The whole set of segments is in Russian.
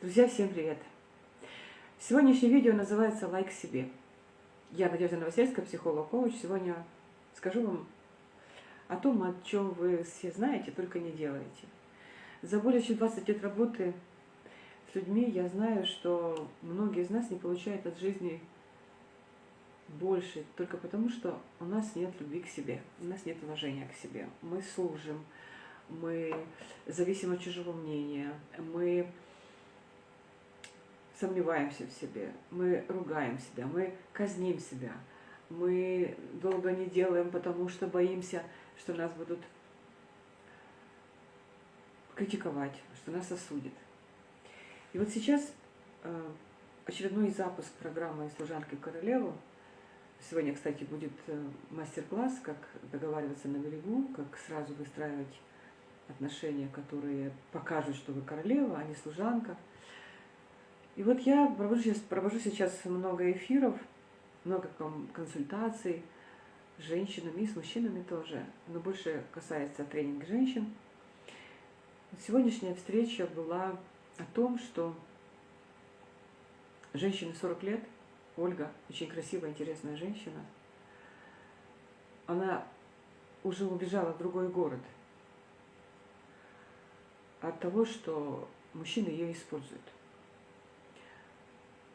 Друзья, всем привет! Сегодняшнее видео называется «Лайк себе». Я Надежда Новосельская, психолог-коуч. Сегодня скажу вам о том, о чем вы все знаете, только не делаете. За более чем 20 лет работы с людьми я знаю, что многие из нас не получают от жизни больше только потому, что у нас нет любви к себе, у нас нет уважения к себе. Мы служим, мы зависим от чужого мнения, мы сомневаемся в себе, мы ругаем себя, мы казним себя, мы долго не делаем, потому что боимся, что нас будут критиковать, что нас осудят. И вот сейчас э, очередной запуск программы «Служанки королеву». Сегодня, кстати, будет э, мастер-класс, как договариваться на берегу, как сразу выстраивать отношения, которые покажут, что вы королева, а не служанка – и вот я провожу сейчас, провожу сейчас много эфиров, много консультаций с женщинами и с мужчинами тоже, но больше касается тренинга женщин. Сегодняшняя встреча была о том, что женщине 40 лет, Ольга, очень красивая, интересная женщина, она уже убежала в другой город от того, что мужчины ее используют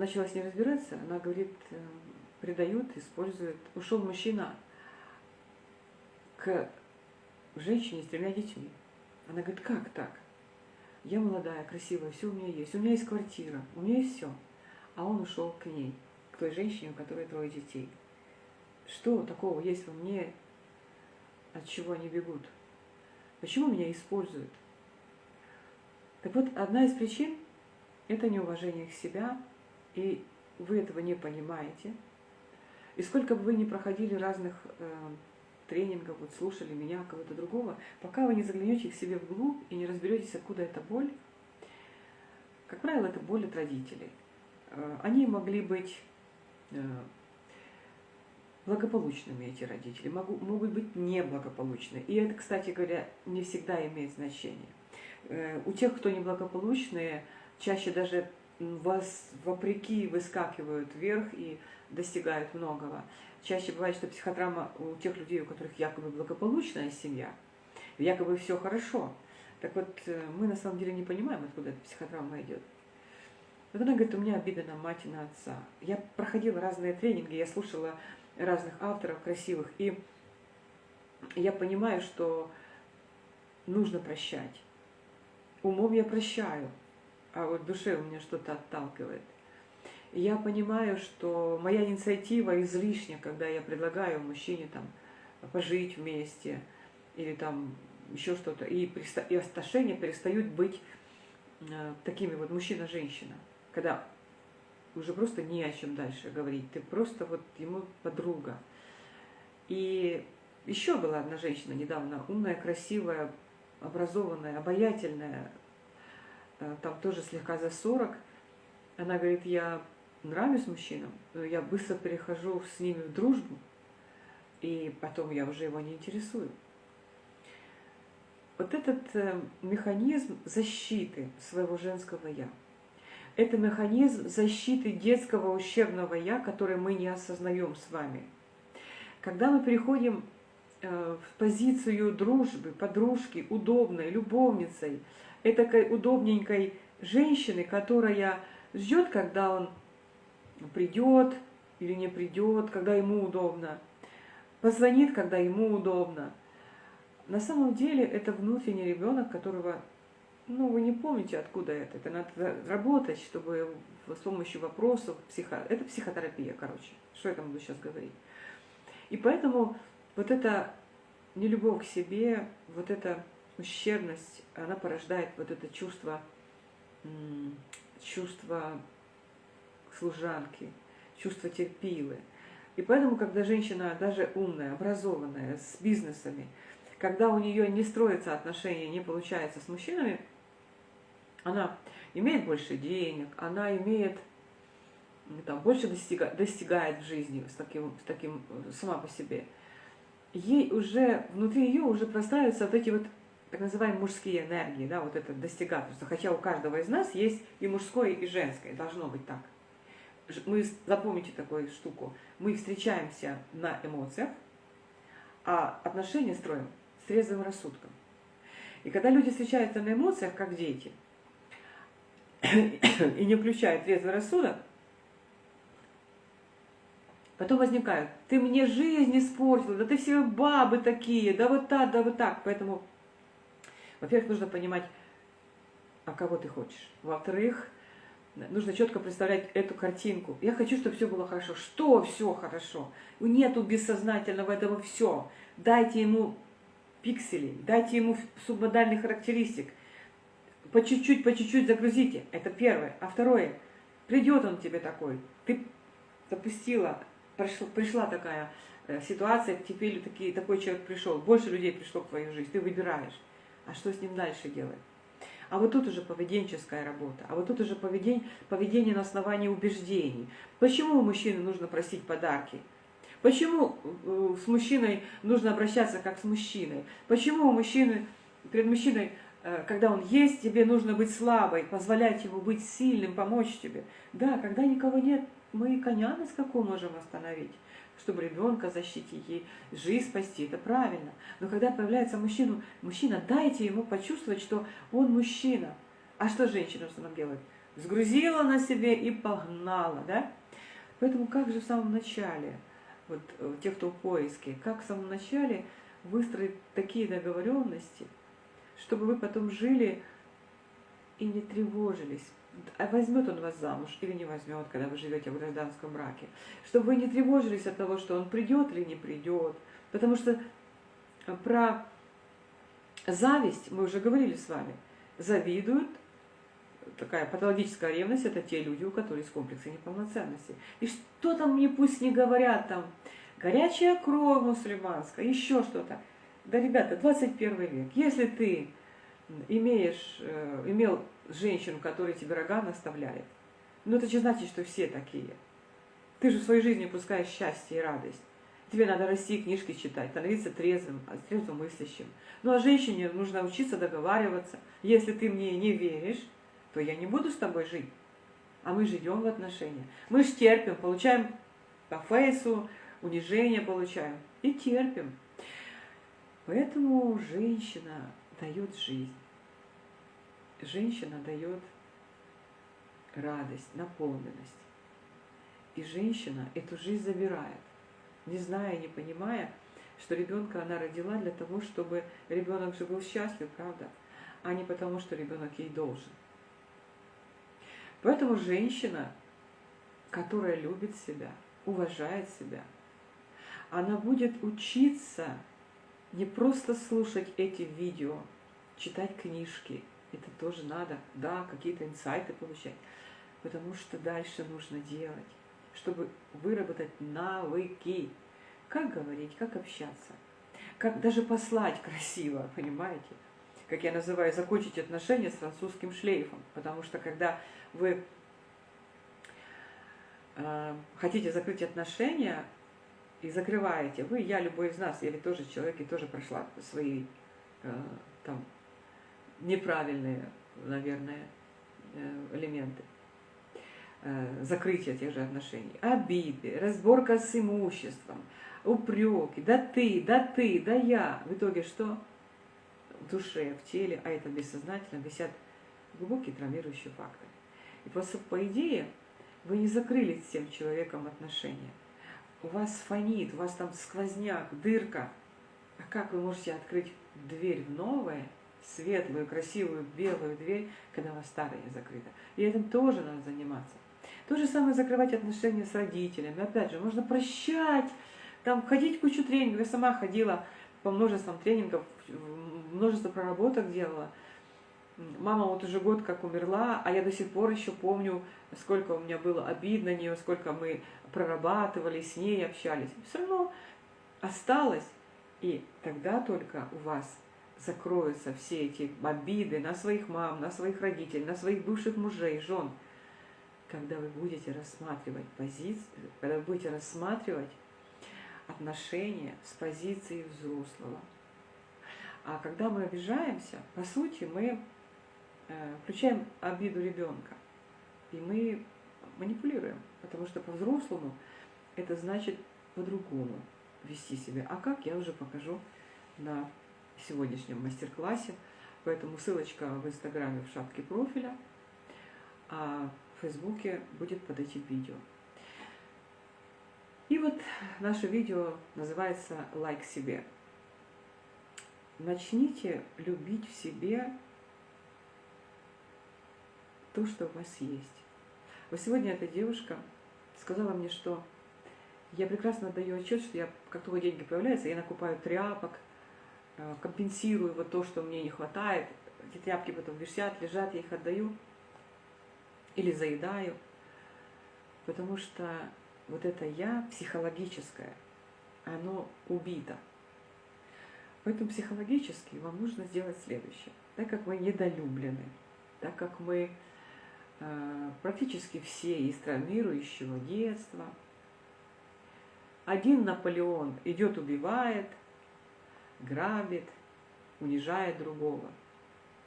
начала с ней разбираться, она говорит, э, предают, используют. Ушел мужчина к женщине с тремя детьми. Она говорит, как так? Я молодая, красивая, все у меня есть. У меня есть квартира, у меня есть все. А он ушел к ней, к той женщине, у которой трое детей. Что такого есть во мне, от чего они бегут? Почему меня используют? Так вот, одна из причин – это неуважение к себя, и вы этого не понимаете, и сколько бы вы ни проходили разных э, тренингов, вот слушали меня, кого-то другого, пока вы не заглянете к себе вглубь и не разберетесь, откуда эта боль, как правило, это боль от родителей. Э, они могли быть э, благополучными, эти родители, могу, могут быть неблагополучны. И это, кстати говоря, не всегда имеет значение. Э, у тех, кто неблагополучные, чаще даже вас вопреки выскакивают вверх и достигают многого. Чаще бывает, что психотравма у тех людей, у которых якобы благополучная семья, якобы все хорошо. Так вот, э, мы на самом деле не понимаем, откуда эта психотравма идет. Вот она говорит, у меня обида на мать и на отца. Я проходила разные тренинги, я слушала разных авторов красивых, и я понимаю, что нужно прощать. Умом я прощаю, а вот в душе у меня что-то отталкивает. Я понимаю, что моя инициатива излишня, когда я предлагаю мужчине там пожить вместе или там еще что-то, и, и отношения перестают быть э, такими вот мужчина-женщина, когда уже просто не о чем дальше говорить, ты просто вот ему подруга. И еще была одна женщина недавно, умная, красивая, образованная, обаятельная, там тоже слегка за 40. Она говорит, я нравлюсь мужчинам, но я быстро перехожу с ними в дружбу, и потом я уже его не интересую. Вот этот э, механизм защиты своего женского «я», это механизм защиты детского ущербного «я», который мы не осознаем с вами. Когда мы переходим э, в позицию дружбы, подружки, удобной, любовницей – этакой удобненькой женщины, которая ждет, когда он придет или не придет, когда ему удобно, позвонит, когда ему удобно. На самом деле это внутренний ребенок, которого, ну, вы не помните, откуда это. Это надо работать, чтобы с помощью вопросов, психо... это психотерапия, короче, что я там буду сейчас говорить. И поэтому вот эта нелюбовь к себе, вот это ущербность, она порождает вот это чувство, чувство служанки, чувство терпилы. И поэтому, когда женщина даже умная, образованная, с бизнесами, когда у нее не строятся отношения, не получается с мужчинами, она имеет больше денег, она имеет там, больше достигает, достигает в жизни с таким, с таким сама по себе. Ей уже, внутри ее уже простраиваются вот эти вот так называемые мужские энергии, да, вот это достигаторство. Хотя у каждого из нас есть и мужское, и женское, должно быть так. Мы, запомните такую штуку, мы встречаемся на эмоциях, а отношения строим с трезвым рассудком. И когда люди встречаются на эмоциях, как дети, и не включают трезвый рассудок, потом возникают, ты мне жизнь испортил, да ты все бабы такие, да вот так, да вот так. Поэтому во-первых, нужно понимать, а кого ты хочешь. Во-вторых, нужно четко представлять эту картинку. Я хочу, чтобы все было хорошо. Что все хорошо? Нету бессознательного этого все. Дайте ему пикселей, дайте ему субмодальных характеристик. По чуть-чуть, по чуть-чуть загрузите. Это первое. А второе, придет он тебе такой. Ты запустила, пришла, пришла такая э, ситуация, теперь такие, такой человек пришел. Больше людей пришло в твою жизнь. Ты выбираешь а что с ним дальше делать? А вот тут уже поведенческая работа, а вот тут уже поведение, поведение на основании убеждений. Почему у мужчины нужно просить подарки? Почему э, с мужчиной нужно обращаться как с мужчиной? Почему у мужчины, перед мужчиной, э, когда он есть, тебе нужно быть слабой, позволять ему быть сильным, помочь тебе? Да, когда никого нет, мы коня на скаку можем остановить чтобы ребенка защитить и жизнь спасти, это правильно. Но когда появляется мужчина, мужчина, дайте ему почувствовать, что он мужчина. А что женщина в основном делает? Сгрузила на себе и погнала, да? Поэтому как же в самом начале, вот э, те, кто в поиске, как в самом начале выстроить такие договоренности, чтобы вы потом жили и не тревожились, возьмет он вас замуж или не возьмет, когда вы живете в гражданском браке. Чтобы вы не тревожились от того, что он придет или не придет. Потому что про зависть мы уже говорили с вами. Завидуют, такая патологическая ревность, это те люди, у которых есть комплексы неполноценности. И что там мне пусть не говорят там, горячая кровь мусульманская, еще что-то. Да, ребята, 21 век. Если ты имеешь, э, имел женщину, которая тебе рога наставляет, ну это же значит, что все такие. Ты же в своей жизни пускаешь счастье и радость. Тебе надо расти, книжки читать, становиться трезвым, трезвым мыслящим. Ну а женщине нужно учиться договариваться. Если ты мне не веришь, то я не буду с тобой жить. А мы живем в отношениях. Мы же терпим, получаем по фейсу, унижение получаем. И терпим. Поэтому женщина дает жизнь женщина дает радость, наполненность. И женщина эту жизнь забирает, не зная, не понимая, что ребенка она родила для того, чтобы ребенок же был счастлив, правда, а не потому, что ребенок ей должен. Поэтому женщина, которая любит себя, уважает себя, она будет учиться не просто слушать эти видео, читать книжки, это тоже надо, да, какие-то инсайты получать. Потому что дальше нужно делать, чтобы выработать навыки. Как говорить, как общаться, как даже послать красиво, понимаете? Как я называю, закончить отношения с французским шлейфом. Потому что когда вы э, хотите закрыть отношения и закрываете, вы, я, любой из нас, я ведь тоже человек и тоже прошла свои э, там неправильные, наверное, э, элементы э, закрытия тех же отношений. Обиды, разборка с имуществом, упреки, да ты, да ты, да я. В итоге что? В душе, в теле, а это бессознательно, висят глубокие травмирующие факторы. И просто по идее вы не закрыли с тем человеком отношения. У вас фонит, у вас там сквозняк, дырка. А как вы можете открыть дверь в новое – светлую, красивую, белую дверь, когда у вас старая закрыта. И этим тоже надо заниматься. То же самое закрывать отношения с родителями. Опять же, можно прощать, там ходить кучу тренингов. Я сама ходила по множествам тренингов, множество проработок делала. Мама вот уже год как умерла, а я до сих пор еще помню, сколько у меня было обидно нее, сколько мы прорабатывали, с ней общались. Все равно осталось. И тогда только у вас закроются все эти обиды на своих мам, на своих родителей, на своих бывших мужей, жен, когда вы будете рассматривать позицию, когда вы будете рассматривать отношения с позиции взрослого. А когда мы обижаемся, по сути, мы э, включаем обиду ребенка. И мы манипулируем. Потому что по-взрослому это значит по-другому вести себя. А как, я уже покажу на сегодняшнем мастер-классе. Поэтому ссылочка в Инстаграме в шапке профиля, а в Фейсбуке будет под этим видео. И вот наше видео называется «Лайк себе». Начните любить в себе то, что у вас есть. Вот сегодня эта девушка сказала мне, что я прекрасно отдаю отчет, что я, как только деньги появляются, я накупаю тряпок, компенсирую вот то, что мне не хватает. Эти тряпки потом висят, лежат, я их отдаю или заедаю. Потому что вот это я психологическое, оно убито. Поэтому психологически вам нужно сделать следующее. Так как мы недолюблены, так как мы э, практически все из травмирующего детства, один Наполеон идет, убивает, грабит, унижает другого.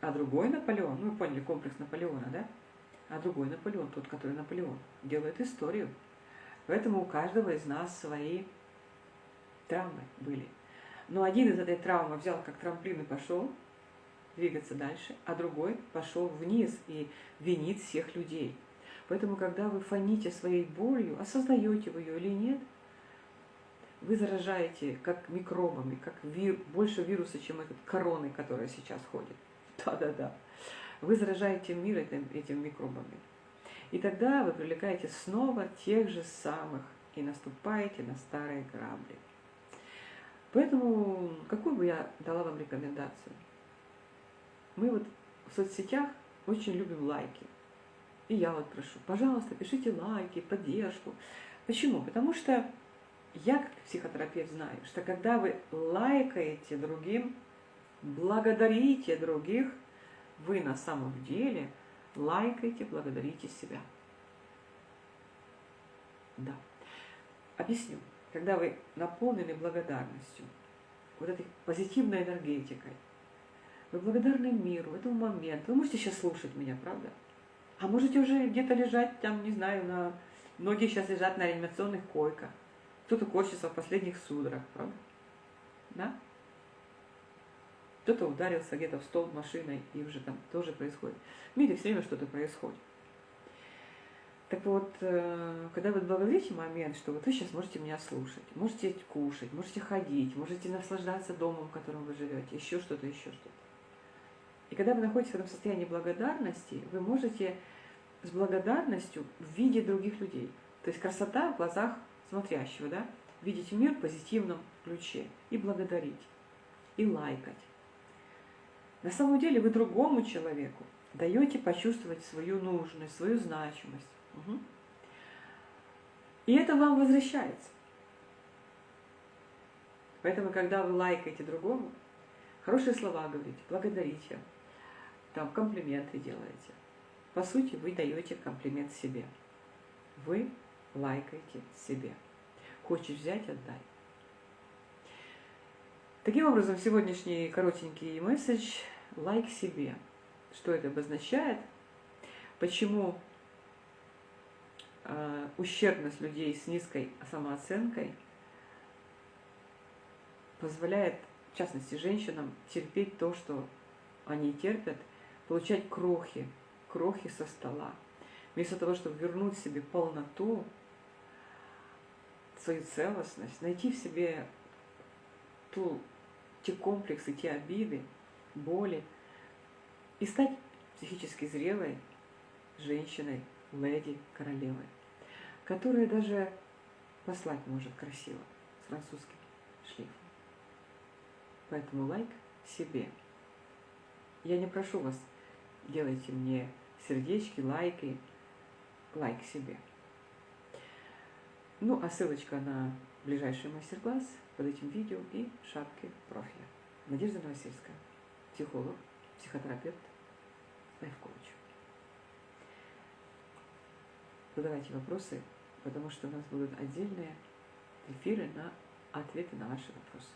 А другой Наполеон, ну вы поняли комплекс Наполеона, да? А другой Наполеон, тот, который Наполеон, делает историю. Поэтому у каждого из нас свои травмы были. Но один из этой травмы взял как трамплин и пошел двигаться дальше, а другой пошел вниз и винит всех людей. Поэтому, когда вы фоните своей болью, осознаете вы ее или нет, вы заражаете как микробами, как вир, больше вируса, чем этот короны, которая сейчас ходит. Да-да-да. Вы заражаете мир этим, этим микробами. И тогда вы привлекаете снова тех же самых и наступаете на старые грабли. Поэтому какую бы я дала вам рекомендацию? Мы вот в соцсетях очень любим лайки. И я вот прошу, пожалуйста, пишите лайки, поддержку. Почему? Потому что я, как психотерапевт, знаю, что когда вы лайкаете другим, благодарите других, вы на самом деле лайкаете, благодарите себя. Да. Объясню когда вы наполнены благодарностью, вот этой позитивной энергетикой, вы благодарны миру, этому моменту. Вы можете сейчас слушать меня, правда? А можете уже где-то лежать, там, не знаю, на... Многие сейчас лежат на реанимационных койках. Кто-то корчится в последних судорах, правда? Да? Кто-то ударился где-то в стол машиной, и уже там тоже происходит. В мире все время что-то происходит. Так вот, э, когда вы благодарите момент, что вот вы сейчас можете меня слушать, можете кушать, можете ходить, можете наслаждаться домом, в котором вы живете, еще что-то, еще что-то. И когда вы находитесь в этом состоянии благодарности, вы можете с благодарностью видеть других людей. То есть красота в глазах смотрящего, да? Видеть мир в позитивном ключе и благодарить, и лайкать. На самом деле вы другому человеку даете почувствовать свою нужность, свою значимость. Угу. И это вам возвращается. Поэтому, когда вы лайкаете другому, хорошие слова говорите, благодарите, там комплименты делаете. По сути, вы даете комплимент себе. Вы лайкаете себе. Хочешь взять – отдай. Таким образом, сегодняшний коротенький месседж – лайк себе. Что это обозначает? Почему Э, ущербность людей с низкой самооценкой позволяет, в частности, женщинам терпеть то, что они терпят, получать крохи, крохи со стола. Вместо того, чтобы вернуть себе полноту, свою целостность, найти в себе ту, те комплексы, те обиды, боли и стать психически зрелой женщиной, леди, королевой которая даже послать может красиво, с французским шлейфом. Поэтому лайк себе. Я не прошу вас, делайте мне сердечки, лайки, лайк себе. Ну, а ссылочка на ближайший мастер-класс под этим видео и шапки профиля. Надежда Новосельская, психолог, психотерапевт, лайф-коуч. Задавайте вопросы потому что у нас будут отдельные эфиры на ответы на ваши вопросы.